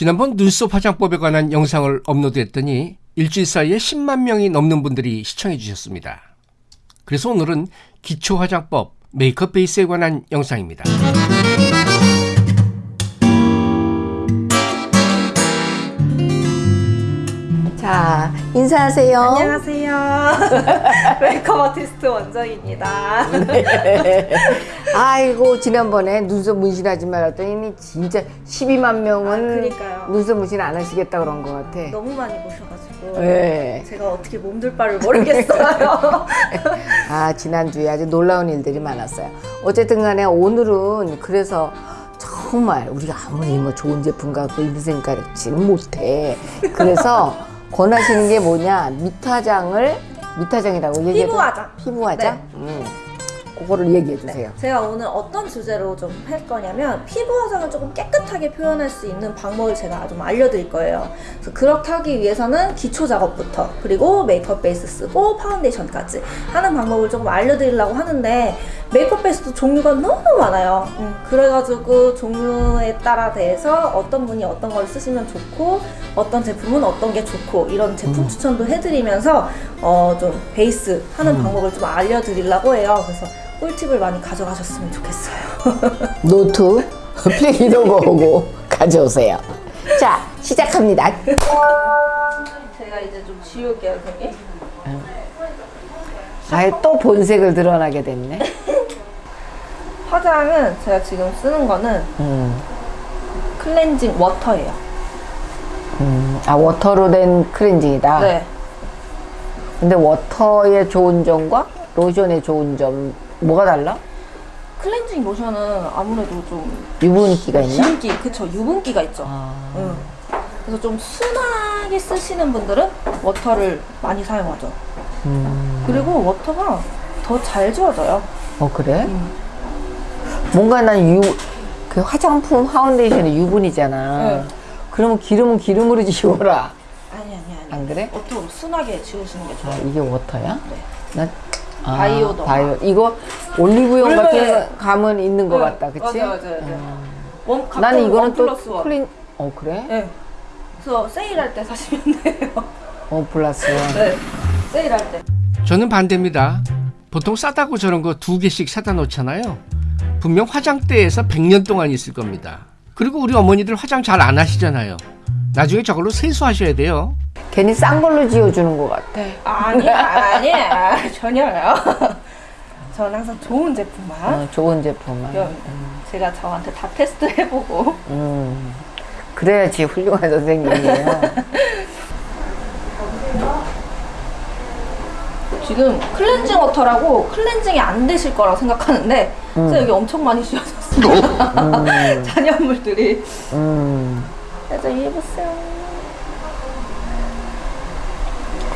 지난번 눈썹 화장법에 관한 영상을 업로드했더니 일주일 사이에 10만 명이 넘는 분들이 시청해 주셨습니다. 그래서 오늘은 기초 화장법 메이크업 베이스에 관한 영상입니다. 자, 인사하세요. 안녕하세요. 메이크업 아티스트 원정입니다. 아이고, 지난번에 눈썹 문신하지 말았더니 진짜 12만 명은 아. 눈썹 문신 안 하시겠다 그런 것 같아. 너무 많이 보셔가지고 네. 제가 어떻게 몸둘 바를 모르겠어요. 아, 지난주에 아주 놀라운 일들이 많았어요. 어쨌든 간에 오늘은 그래서 정말 우리가 아무리 뭐 좋은 제품 갖고 인생 가르치는 못해. 그래서 권하시는 게 뭐냐? 밑화장을 밑화장이라고 얘기해 피부 화장. 피부 화장? 네. 음. 그거를 얘기해 주세요. 제가 오늘 어떤 주제로 좀 할 거냐면 피부 화장을 조금 깨끗하게 표현할 수 있는 방법을 제가 좀 알려드릴 거예요. 그래서 그렇게 하기 위해서는 기초 작업부터 그리고 메이크업 베이스 쓰고 파운데이션까지 하는 방법을 조금 알려드리려고 하는데 메이크업 베이스도 종류가 너무 많아요. 음, 그래가지고 종류에 따라 대해서 어떤 분이 어떤 걸 쓰시면 좋고 어떤 제품은 어떤 게 좋고 이런 제품 추천도 해드리면서 어, 좀 베이스 하는 방법을 좀 알려드리려고 해요. 그래서 꿀팁을 많이 가져가셨으면 좋겠어요. 노트, 필기도 보고 가져오세요. 자, 시작합니다. 제가 이제 좀 지울게요, 선생님. 아예 또 본색을 드러나게 됐네. 화장은 제가 지금 쓰는 거는 음, 클렌징 워터예요. 음, 아 워터로 된 클렌징이다. 네. 근데 워터의 좋은 점과 로션의 좋은 점 뭐가 달라? 클렌징 로션은 아무래도 좀 유분기가 있나? 기름기, 그쵸, 유분기가 있죠. 아, 응. 그래서 좀 순하게 쓰시는 분들은 워터를 많이 사용하죠. 음, 그리고 워터가 더 잘 지워져요. 어 그래? 음. 뭔가 난 유, 그 화장품 파운데이션이 유분이잖아. 네. 그러면 기름은 기름으로 지워라. 아니, 아니, 아니. 안 그래? 워터로 순하게 지우시는 게 아, 좋아요. 이게 워터야? 네. 난 아, 바이오더. 바이오. 이거 올리브영 같은 감은 있는 것 네. 같다, 그치? 맞아요, 맞아요. 맞아요. 원, 가끔 나는 이거는 원또 원. 클린, 어, 그래? 네. 그래서 세일할 때 사시면 돼요. 어, 플러스 원. 네. 세일할 때. 저는 반대입니다. 보통 싸다고 저런 거 두 개씩 사다 놓잖아요. 분명 화장대에서 100년 동안 있을 겁니다. 그리고 우리 어머니들 화장 잘 안 하시잖아요. 나중에 저걸로 세수하셔야 돼요. 괜히 싼 걸로 지워주는 것 같아. 아니야, 아니야. 전혀요. 저는 항상 좋은 제품만. 어, 좋은 제품만. 그럼 제가 저한테 다 테스트 해보고. 음, 그래야지 훌륭한 선생님이에요. 지금 클렌징 워터라고 클렌징이 안 되실 거라고 생각하는데 진짜 여기 엄청 많이 지워졌어요. 잔여물들이. 음, 살짝 해보세요.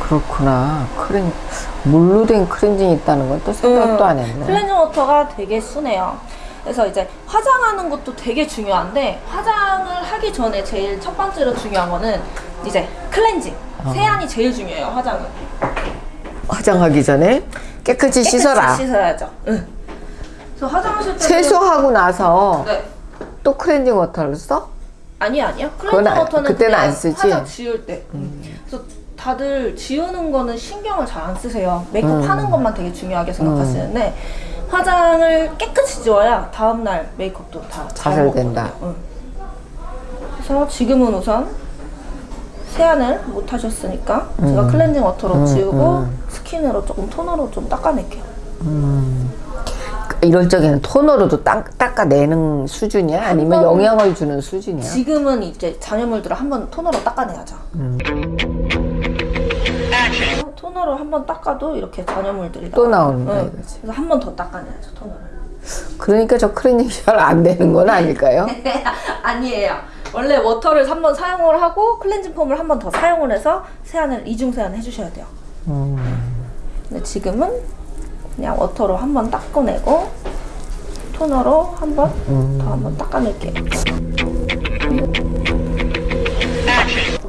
그렇구나. 크렌, 물로 된 크렌징이 있다는 건 또 생각도 음, 안 했네. 클렌징 워터가 되게 순해요. 그래서 이제 화장하는 것도 되게 중요한데 화장을 하기 전에 제일 첫 번째로 중요한 거는 이제 클렌징. 어. 세안이 제일 중요해요. 화장은. 화장하기 전에 깨끗이 씻어라. 깨끗이 씻어야죠. 응. 그래서 화장하실 때 세수하고 나서 네. 또 크렌징 워터를 써? 아니 아니요. 클렌징 안- 워터는 그때는 안 쓰지? 화장 지울 때. 그래서 다들 지우는 거는 신경을 잘 안 쓰세요. 메이크업 음. 하는 것만 되게 중요하게 생각하시는데 화장을 깨끗이 지워야 다음 날 메이크업도 다잘잘 된다. 응. 그래서 지금은 우선 세안을 못 하셨으니까 음. 제가 클렌징 워터로 지우고 스킨으로 조금 토너로 좀 닦아낼게요. 이럴 적에는 토너로도 닦, 닦아내는 수준이야? 아니면 번- 영향을 주는 수준이야? 지금은 이제 잔여물들을 한번 토너로 닦아내야죠. 음. 토너로 한 번 닦아도 이렇게 잔여물들이 또. 나오는 거야, 응. 그래서 한 번 더 닦아내야죠 토너를. 그러니까 저 크렌징 잘안 되는 건 아닐까요? 아니에요. 원래 워터를 한 번 사용을 하고 클렌징 폼을 한 번 더 사용을 해서 세안을 이중 세안을 해주셔야 돼요. 근데 지금은 그냥 워터로 한 번 닦아내고 토너로 한 번 더 한 번 닦아낼게요.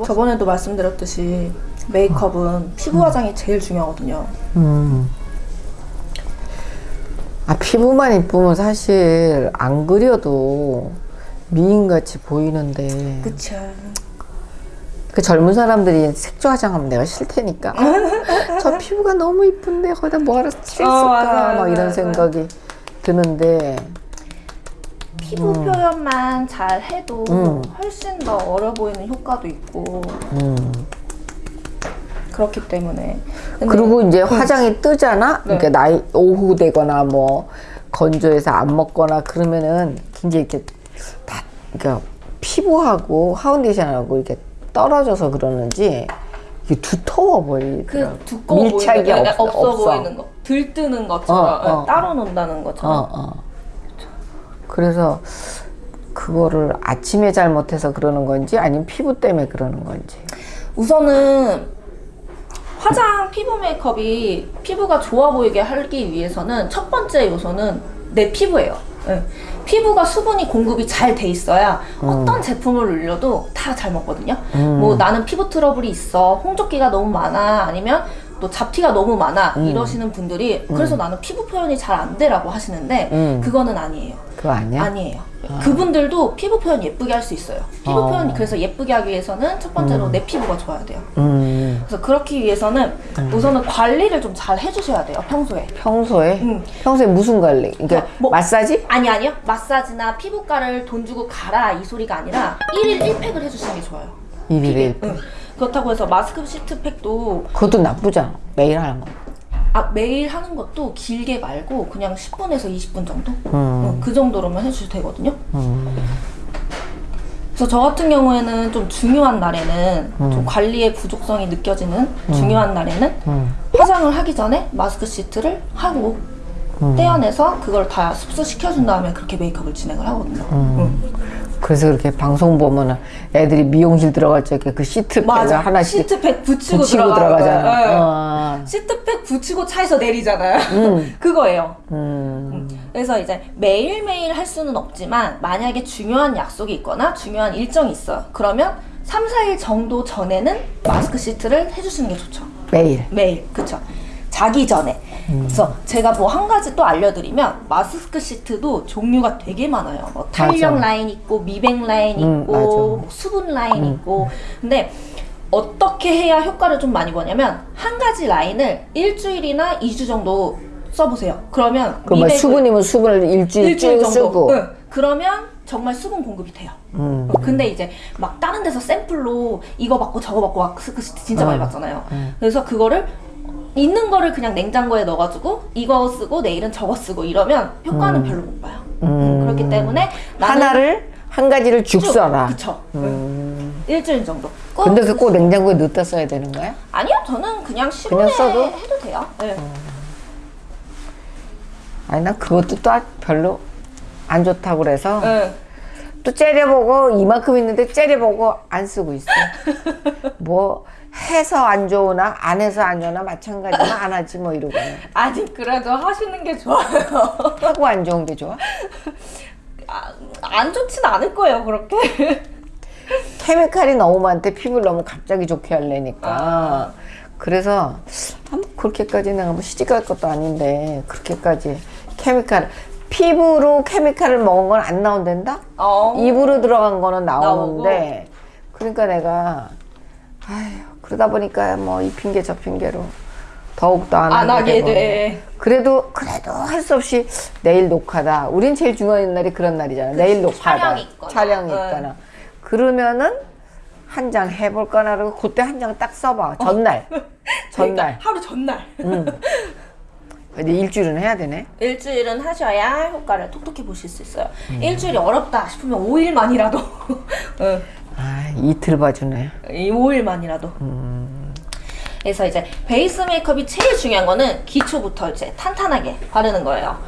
저번에도 말씀드렸듯이 메이크업은 피부 화장이 제일 중요하거든요. 음. 아, 피부만 이쁘면 사실 안 그려도 미인같이 보이는데 그쵸. 그 젊은 사람들이 색조 화장하면 내가 싫다니까 아, 저 피부가 너무 이쁜데 거기다 뭐 하러 칠했을까 어, 막 이런. 생각이 드는데 피부 표현만 잘 해도 음. 훨씬 더 어려 보이는 효과도 있고 음. 그렇기 때문에. 그리고 이제 화장이 뜨잖아 네. 그러니까 나이 오후 되거나 뭐 건조해서 안 먹거나 그러면은 굉장히 이렇게 다 그러니까 피부하고 파운데이션하고 이렇게 떨어져서 그러는지 이게 두터워 보이더라고 그 두꺼워 밀착이 거, 없어, 없어, 없어. 보이는 거, 들뜨는 것처럼 어, 어. 따로 논다는 어, 것처럼. 어. 그래서 그거를 아침에 잘못해서 그러는 건지 아니면 피부 때문에 그러는 건지. 우선은 화장 피부 메이크업이 피부가 좋아 보이게 하기 위해서는 첫 번째 요소는 내 피부예요. 예. 피부가 수분이 공급이 잘 돼 있어야 어떤 제품을 올려도 다 잘 먹거든요. 뭐 나는 피부 트러블이 있어, 홍조기가 너무 많아, 아니면 또 잡티가 너무 많아 이러시는 분들이 그래서 나는 피부 표현이 잘 안 돼라고 하시는데 음. 그거는 아니에요. 그거 아니야? 아니에요. 그분들도 피부 표현 예쁘게 할 수 있어요. 피부 어. 표현 그래서 예쁘게 하기 위해서는 첫 번째로 내 피부가 좋아야 돼요. 음, 그래서 그렇기 위해서는 우선은 관리를 좀 잘 해주셔야 돼요 평소에. 평소에? 음. 평소에 무슨 관리? 그러니까 뭐- 마사지? 아니 아니요 마사지나 피부과를 돈 주고 가라 이 소리가 아니라 1일 1팩을 해주시는 게 좋아요. 일일일. 응. 그렇다고 해서 마스크 시트팩도 그것도 나쁘잖아. 매일 하는 거. 아, 매일 하는 것도 길게 말고 그냥 10분에서 20분 정도? 음. 어, 그 정도로만 해주셔도 되거든요. 그래서 저 같은 경우에는 좀 중요한 날에는 좀 관리의 부족성이 느껴지는 중요한 날에는 음. 화장을 하기 전에 마스크 시트를 하고 떼어내서 그걸 다 흡수시켜준 다음에 그렇게 메이크업을 진행을 하거든요. 응. 그래서 그렇게 방송 보면은 애들이 미용실 들어갈 적에 그 시트 맞아. 하나씩 시트팩 붙이고, 붙이고 들어가잖아. 네. 어. 시트팩 붙이고 차에서 내리잖아요. 그거예요. 음. 그래서 이제 매일매일 할 수는 없지만 만약에 중요한 약속이 있거나 중요한 일정이 있어요. 그러면 3, 4일 정도 전에는 마스크 시트를 해주시는 게 좋죠. 매일. 매일. 그쵸. 자기 전에. 그래서 제가 뭐 한 가지 또 알려드리면 마스크 시트도 종류가 되게 많아요. 뭐 탄력 맞아. 라인 있고 미백 라인 음, 있고. 뭐 수분 라인 있고 근데 어떻게 해야 효과를 좀 많이 보냐면 한 가지 라인을 일주일이나 2주 정도 써보세요. 그러면 그뭐 미백을 수분이면 수분을 일주일, 일주일 쭉 정도. 쓰고. 응. 그러면 정말 수분 공급이 돼요. 음. 어, 근데 이제 막 다른 데서 샘플로 이거 받고 저거 받고 스- 그 진짜 많이 음. 받잖아요. 그래서 그거를 있는 거를 그냥 냉장고에 넣어가지고 이거 쓰고 내일은 저거 쓰고 이러면 효과는 별로 못 봐요. 음, 그렇기 때문에 하나를 한 가지를 죽 쭉, 써라. 그쵸. 응. 일주일 정도. 꼭 근데 그꼭 냉장고에 넣다 써야 되는 거야? 아니요, 저는 그냥 실온에 써도? 해도 돼요. 네. 아니 나 그것도 또 별로 안 좋다고 그래서 네. 또 째려보고 이만큼 있는데 째려보고 안 쓰고 있어. 뭐 해서 안 좋으나 안 해서 안 좋으나 마찬가지만 안 하지 뭐 이러고 아니 그래도 하시는 게 좋아요. 하고 안 좋은 게 좋아? 아, 안 좋진 않을 거예요, 그렇게. 케미칼이 너무 많대 피부를 너무 갑자기 좋게 하려니까 아. 그래서 아, 뭐 그렇게까지 내가 뭐 시집갈 것도 아닌데 그렇게까지 케미칼 피부로 케미칼을 먹은 건 안 나온단다? 어. 입으로 들어간 거는 나오는데 그러니까 내가 아휴 그러다 보니까 뭐 이 핑계 저 핑계로 더욱더 안, 안 하게. 돼. 그래도 그래도 할 수 없이 내일 녹화다 우린 제일 중요한 날이 그런 날이잖아 내일 녹화다 촬영이 있거나. 촬영이 응. 있거나 그러면은 한 장 해볼까나 그러고 그때 한 장 딱 써봐 전날 전날 그러니까 하루 전날. 근데 일주일은 해야 되네 일주일은 하셔야 효과를 톡톡히 보실 수 있어요. 일주일이 어렵다 싶으면 5일만이라도. 응. 아 이틀 봐주네 이 5일만이라도. 그래서 이제 베이스 메이크업이 제일 중요한 거는 기초부터 이제 탄탄하게 바르는 거예요.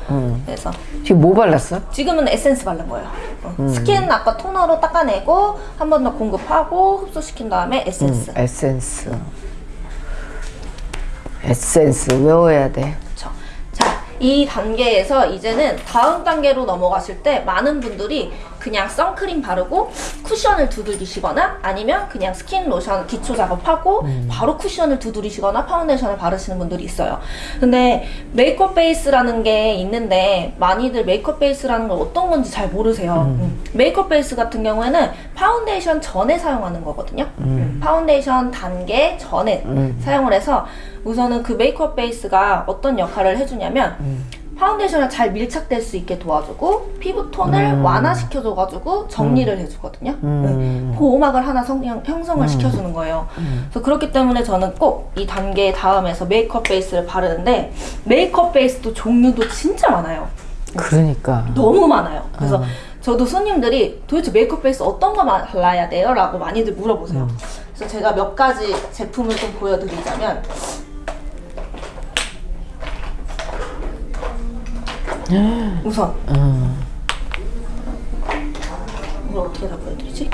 그래서 지금 뭐 발랐어? 지금은 에센스 바른 거예요. 어. 스킨 아까 토너로 닦아내고 한 번 더 공급하고 흡수시킨 다음에 에센스. 에센스 에센스 외워야 돼 그렇죠. 자, 이 단계에서 이제는 다음 단계로 넘어가실 때 많은 분들이 그냥 선크림 바르고 쿠션을 두들기시거나 아니면 그냥 스킨 로션 기초 작업하고 바로 쿠션을 두드리시거나 파운데이션을 바르시는 분들이 있어요. 근데 메이크업 베이스라는 게 있는데 많이들 메이크업 베이스라는 걸 어떤 건지 잘 모르세요. 음. 메이크업 베이스 같은 경우에는 파운데이션 전에 사용하는 거거든요. 음, 파운데이션 단계 전에 사용을 해서 우선은 그 메이크업 베이스가 어떤 역할을 해주냐면 파운데이션을 잘 밀착될 수 있게 도와주고 피부톤을 완화시켜줘가지고 정리를 해주거든요. 네. 보호막을 하나 성형, 형성을 시켜주는 거예요. 그래서 그렇기 때문에 저는 꼭 이 단계 다음에서 메이크업 베이스를 바르는데 메이크업 베이스도 종류도 진짜 많아요. 그러니까. 너무 많아요. 그래서 저도 손님들이 도대체 메이크업 베이스 어떤 거 발라야 돼요? 라고 많이들 물어보세요. 그래서 제가 몇 가지 제품을 좀 보여드리자면 우선 이걸 어떻게 다 보여드리지?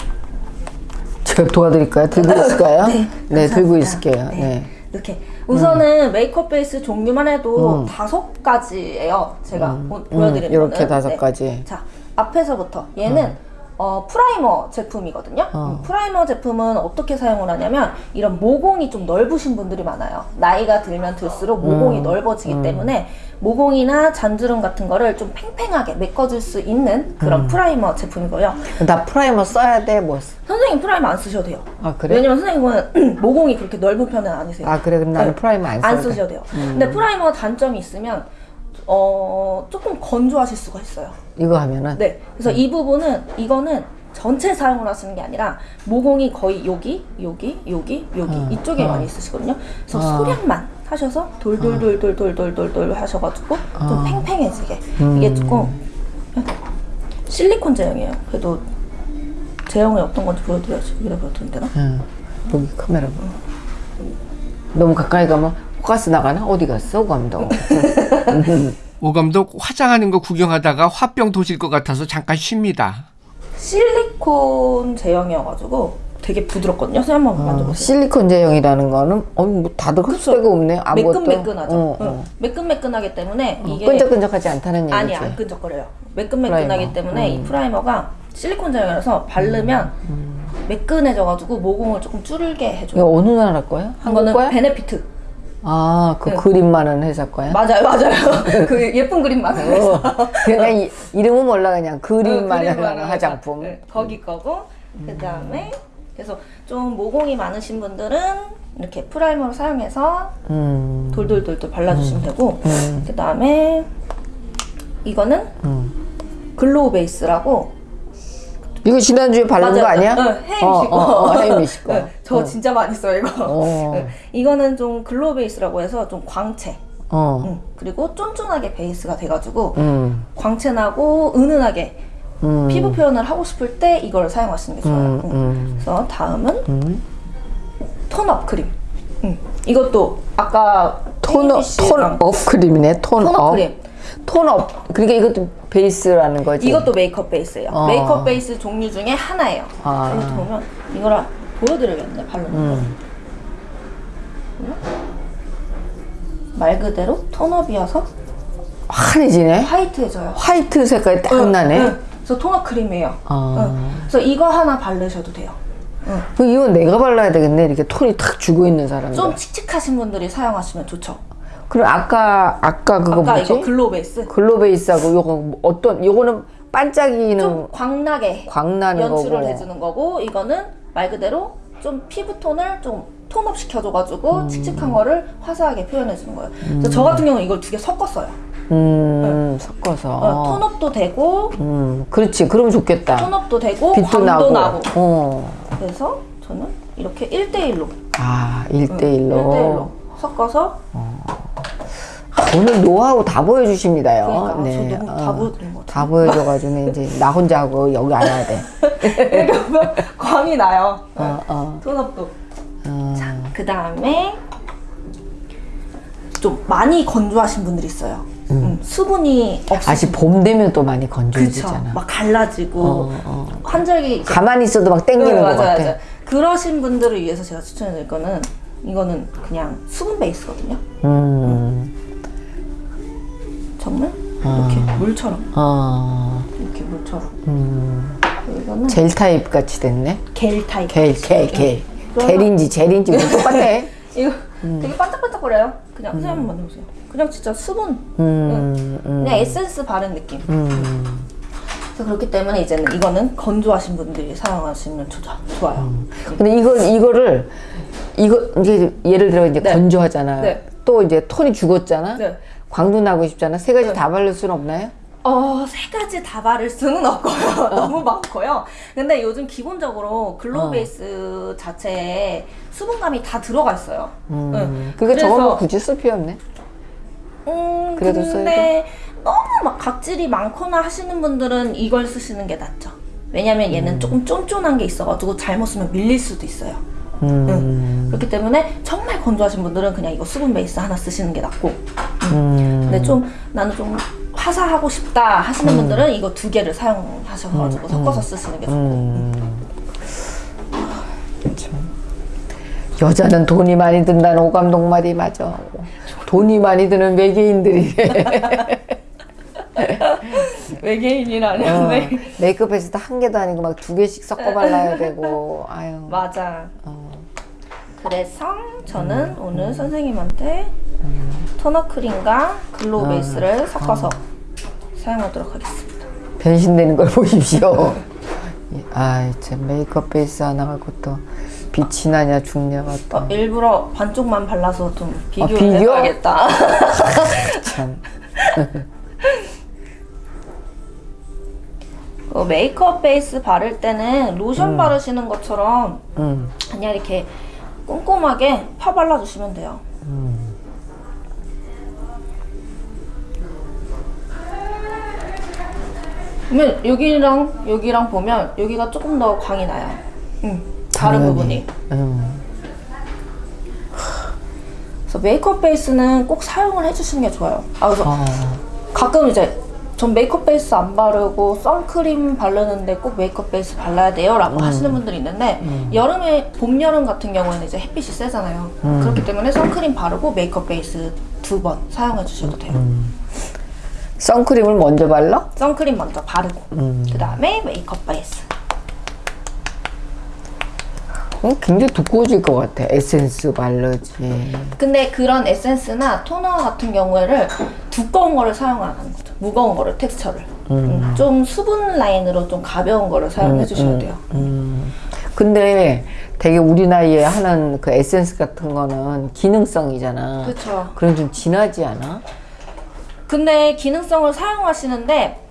제가 도와드릴까요? 들고 있을까요? 네, 감사합니다. 들고 있을게요. 네. 네. 이렇게 우선은 메이크업 베이스 종류만 해도 다섯 가지예요. 제가 보, 보여드리는 이렇게. 다섯 네. 가지. 자 앞에서부터 얘는 어, primer 제품이거든요. 음, primer 제품은 어떻게 사용을 하냐면 이런 모공이 좀 넓으신 분들이 많아요. 나이가 들면 들수록 모공이 넓어지기 때문에 모공이나 잔주름 같은 거를 좀 팽팽하게 메꿔줄 수 있는 그런 primer 제품이고요. 나 primer 써야 돼? 뭐? 쓰- 선생님 primer 안 쓰셔도 돼요. 아, 그래? 왜냐면 선생님은 모공이 그렇게 넓은 편은 아니세요. 아, 그래? 그럼 나는 primer 안 써도 안 돼? 음. 쓰셔도 돼요. 근데 primer 단점이 있으면 어 조금 건조하실 수가 있어요. 이거 하면은? 네. 그래서 이 부분은 이거는 전체 사용을 하시는 게 아니라 모공이 거의 여기, 여기, 여기, 여기 어, 이쪽에 많이 있으시거든요. 그래서 소량만 하셔서 돌돌돌돌돌돌돌돌 하셔가지고 어. 좀 팽팽해지게 음. 이게 조금 실리콘 제형이에요. 그래도 제형이 어떤 건지 보여드려야지. 여기다 보여드리면 되나? 응. 여기 카메라 봐. 너무 가까이 가면 포커스 나가나? 어디 갔어, 오 감독? 오 감독 화장하는 거 구경하다가 화병 도질 것 같아서 잠깐 쉽니다. 실리콘 제형이어가지고 되게 부드럽거든요. 선생님 한번 만져보세요. 실리콘 제형이라는 거는 어, 뭐 다들 흡수가 없네. 아무것도. 매끈매끈하죠. 어, 응. 어. 매끈매끈하기 때문에 어, 이게 끈적끈적하지 않다는 얘기지. 아니 안 끈적거려요. 매끈매끈하기 primer. 때문에 이 음. primer가 실리콘 제형이라서 바르면 매끈해져가지고 모공을 조금 줄게 해줘요. 어느 나라 거야? 한국 이거는 거야? 베네피트. 아, 그 네. 그림 많은 회사 거야? 맞아요, 맞아요. 그 예쁜 그림 많아요. 어, 그냥 이, 이름은 몰라 그냥 그림 많은 그림 많은 화장품. 네, 거기 거고 그 다음에 그래서 좀 모공이 많으신 분들은 이렇게 프라이머를 사용해서 음, 돌돌돌돌 발라주시면 되고 음. 그 다음에 이거는 glow 베이스라고 이거 지난주에 바른 거 아니야? 응, heimish 어, 거. 어, 어, heimish 거. 네, 저 진짜 많이 써요 이거. 어. 네, 이거는 좀 glow 베이스라고 해서 좀 광채. 어. 응, 그리고 쫀쫀하게 베이스가 돼가지고 음. 광채나고 은은하게 음. 피부 표현을 하고 싶을 때 이걸 사용하시는 게 좋아요. 음, 응. 음. 그래서 다음은 tone up 크림. 응. 이것도 아까 tone up 톤업 크림이네. 톤업. 톤업 크림. 톤업. 그러니까 이것도 베이스라는 거지. 이것도 메이크업 베이스예요. 어. 메이크업 베이스 종류 중에 하나예요. 아. 이렇게 보면 이거를 보여드려야겠네 바르는 거. 음. 말 그대로 tone up이어서 환해지네. 화이트해져요. 화이트 색깔이 딱 응, 나네. 응. 그래서 tone up 크림이에요. 아. 응. 그래서 이거 하나 바르셔도 돼요. 그 이거 내가 발라야 되겠네. 이렇게 톤이 탁 주고 있는 사람들. 좀 칙칙하신 분들이 사용하시면 좋죠. 그럼 아까 아까 그거 아까 뭐지? 이거 glow 베이스 glow 베이스하고 요거 뭐 어떤 요거는 반짝이는 좀 광나게 광나는 연출을 거고. 해주는 거고 이거는 말 그대로 좀 피부 톤을 좀 tone up 시켜줘가지고 음. 칙칙한 거를 화사하게 표현해주는 거예요. 그래서 저 같은 경우는 이걸 두 개 섞었어요. 음, 섞어서. 어, 톤업도 되고 음, 그렇지. 그러면 좋겠다. 톤업도 되고 빛도 나고. 나고. 어. 그래서 저는 이렇게 1대1로 아, 1대1로. 1대1로 섞어서 오늘 노하우 다 보여주십니다요. 그러니까 저 너무 어, 다. 다 보여줘가지고 이제 나 혼자 하고 여기 안 와야 돼. 그러면 광이 나요. 어, 어. 톤업도. 어. 자, 그 다음에 좀 많이 건조하신 분들이 있어요. 음, 수분이 없으신 아직 봄 되면 또 많이. 건조해지잖아. 막 갈라지고 어, 어. 환절기 가만히 있어도 막 땡기는 네, 것 맞아요, 같아. 맞아요. 그러신 분들을 위해서 제가 추천해드릴 거는 이거는 그냥 수분 베이스거든요. 음. 정말? 이렇게 물처럼. 어, 이렇게 물처럼. 음, 이거는 젤 타입 같이 됐네. 겔 타입 겔, 겔, 겔. 겔인지 젤인지 뭐 똑같아. 이거 되게 반짝반짝거려요. 그냥 선생님 한번 만져보세요. 그냥 진짜 수분. 음, 음, 그냥 에센스 바른 느낌. 음. 그렇기 때문에 이제는 이거는 건조하신 분들이 사용하시면 좋, 좋아요. 근데 이거 이거를 이거 이제 예를 들어 이제 네. 건조하잖아요. 네. 또 이제 톤이 죽었잖아. 네. 광도 나고 싶잖아. 세 가지 네. 다 바를 수는 없나요? 어, 세 가지 다 바를 수는 없고요. 너무 많고요. 근데 요즘 기본적으로 glow 어. 베이스 자체에 수분감이 다 들어가 있어요. 음. 네. 그게 그래서- 저거는 굳이 쓸 필요 없네. 음, 그래도 근데 너무 막 각질이 많거나 하시는 분들은 이걸 쓰시는 게 낫죠. 왜냐면 얘는 조금 쫀쫀한 게 있어가지고 잘못 쓰면 밀릴 수도 있어요. 음. 응. 그렇기 때문에 정말 건조하신 분들은 그냥 이거 수분 베이스 하나 쓰시는 게 낫고 음. 근데 좀 나는 좀 화사하고 싶다 하시는 분들은 이거 두 개를 사용하셔가지고 섞어서 쓰시는 게 좋고 음. 참. 여자는 돈이 많이 든다는 오감독 말이 맞아. 돈이 많이 드는 외계인들이 외계인이라는 어, 네. 메이크업에서도 한 개도 아니고 막 두 개씩 섞어 발라야 되고 아유. 맞아 어. 그래서 저는 오늘 선생님한테 tone up 크림과 glow 베이스를 섞어서 사용하도록 하겠습니다 변신되는 걸 보십시오. 아, 참 메이크업 베이스 하나 갖고 또 빛이 나냐 죽냐 맞다. 어, 일부러 반쪽만 발라서 좀 비교를 비교? 해봐야겠다 참. 그 메이크업 베이스 바를 때는 로션 바르시는 것처럼 음. 그냥 이렇게 꼼꼼하게 파 발라주시면 돼요. 그러면 여기랑 여기랑 보면 여기가 조금 더 광이 나요. 음, 다른 당연히. 부분이. 음. 그래서 메이크업 베이스는 꼭 사용을 해주시는 게 좋아요. 아, 그래서 아, 가끔 이제 전 메이크업 베이스 안 바르고 선크림 바르는데 꼭 메이크업 베이스 발라야 돼요 라고 하시는 분들이 있는데 여름에 봄 여름 같은 경우에는 이제 햇빛이 세잖아요. 그렇기 때문에 선크림 바르고 메이크업 베이스 두 번 사용해 주셔도 돼요. 선크림을 먼저 발라? 선크림 먼저 바르고 그 다음에 메이크업 베이스 어, 굉장히 두꺼워질 것 같아. 에센스 바르지. 근데 그런 에센스나 토너 같은 경우에를 두꺼운 거를 사용 안 하는 거죠 무거운 거를 텍스처를 음, 좀 수분 라인으로 좀 가벼운 거를 사용해 주셔야 돼요 음. 근데 되게 우리 나이에 하는 그 에센스 같은 거는 기능성이잖아. 그쵸 그럼 좀 진하지 않아? 근데 기능성을 사용하시는데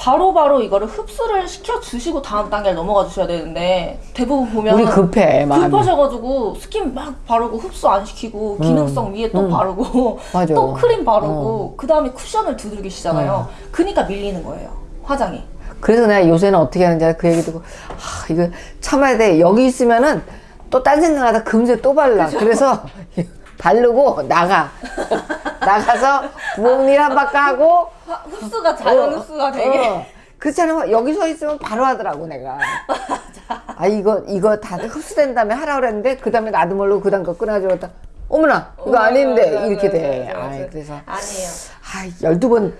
바로 바로 이거를 흡수를 시켜 주시고 다음 단계를 넘어가 주셔야 되는데 대부분 보면 우리 급해, 마음이. 급하셔가지고 스킨 막 바르고 흡수 안 시키고 기능성 위에 또 바르고 음. 맞아. 어. 또 크림 바르고 그 다음에 쿠션을 두들기시잖아요. 그니까 밀리는 거예요 화장이. 그래서 내가 요새는 어떻게 하는지? 그 얘기 듣고 아 이거 참아야 돼 여기 있으면은 또 딴 생각하다 금세 또 발라 그래서 바르고 나가 나가서 부엌일 한 바퀴 하고 화- 흡수가 자연 흡수가 되게 어. 그렇잖아 여기 서 있으면 바로 하더라고 내가 아 이거 이거 다 흡수된 다음에 하라 그랬는데 그 다음에 나도 모르고 그 다음 거 끊어주었다 어머나 이거 아닌데 맞아, 이렇게 맞아, 돼 맞아, 맞아. 아이, 그래서 아니에요. 아 열두 번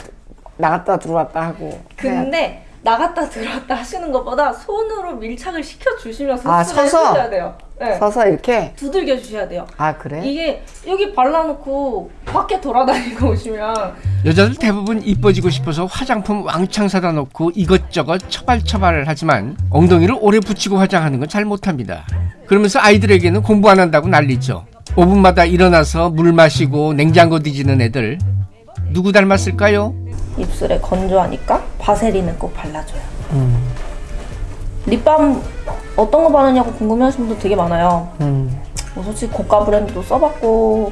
나갔다 들어왔다 하고 근데 나갔다 들어왔다 하시는 것보다 손으로 밀착을 시켜 주시면서 아, 서서? 해주셔야 돼요. 네. 서서 이렇게 두들겨 주셔야 돼요. 아 그래? 이게 여기 발라놓고 밖에 돌아다니고 오시면 여자들 대부분 이뻐지고 싶어서 화장품 왕창 사다 놓고 이것저것 처발처발을 하지만 엉덩이를 오래 붙이고 화장하는 건 잘 못합니다. 그러면서 아이들에게는 공부 안 한다고 난리죠. 5분마다 일어나서 물 마시고 냉장고 뒤지는 애들 누구 닮았을까요? 입술에 건조하니까 바세린을 꼭 발라줘요. 음. 립밤 어떤 거 바르냐고 궁금해하시는 분들 되게 많아요. 음. 뭐 솔직히 고가 브랜드도 써봤고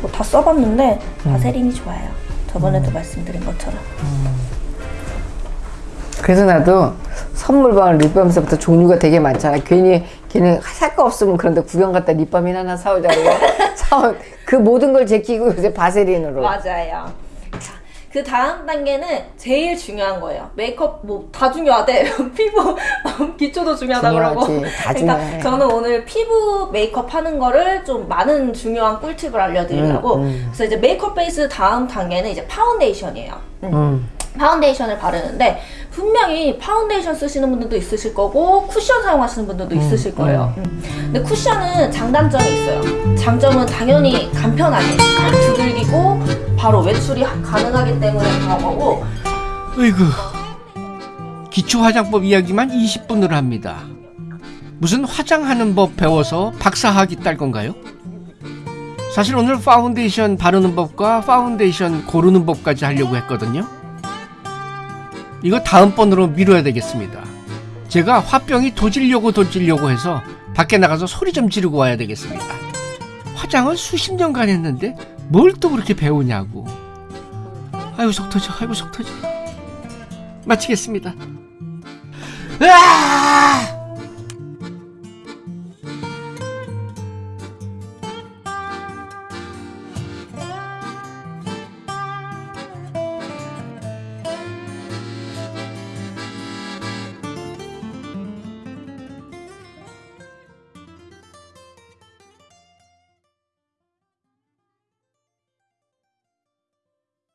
뭐 다 써봤는데 바세린이 좋아요. 저번에도 말씀드린 것처럼. 그래서 나도 선물방을 립밤에서부터 종류가 되게 많잖아. 괜히 걔는 살 거 없으면 그런데 구경 갔다 립밤이나 하나 사오자고 사온 그 모든 걸 제끼고 요새 바세린으로. 맞아요. 자, 그 다음 단계는 제일 중요한 거예요. 메이크업 뭐 다 중요하대. 피부 기초도 중요하다 그러고. 중요해. 그러니까 저는 오늘 피부 메이크업 하는 거를 좀 많은 중요한 꿀팁을 알려드리려고. 음, 음. 그래서 이제 메이크업 베이스 다음 단계는 이제 파운데이션이에요. 음. 음. 파운데이션을 바르는데 분명히 파운데이션 쓰시는 분들도 있으실 거고 쿠션 사용하시는 분들도 있으실 거예요. 음. 근데 쿠션은 장단점이 있어요. 장점은 당연히 간편하게 딱 두들기고 바로 외출이 하- 가능하기 때문에 그런 거고 으이구 기초 화장법 이야기만 20분을 합니다. 무슨 화장하는 법 배워서 박사학위 딸 건가요? 사실 오늘 파운데이션 바르는 법과 파운데이션 고르는 법까지 하려고 했거든요. 이거 다음번으로 미뤄야 되겠습니다. 제가 화병이 도질려고 도질려고 해서 밖에 나가서 소리 좀 지르고 와야 되겠습니다. 화장을 수십 년간 했는데 뭘 또 그렇게 배우냐고. 아이고 속 터져, 아이고 속 터져. 마치겠습니다. 으아!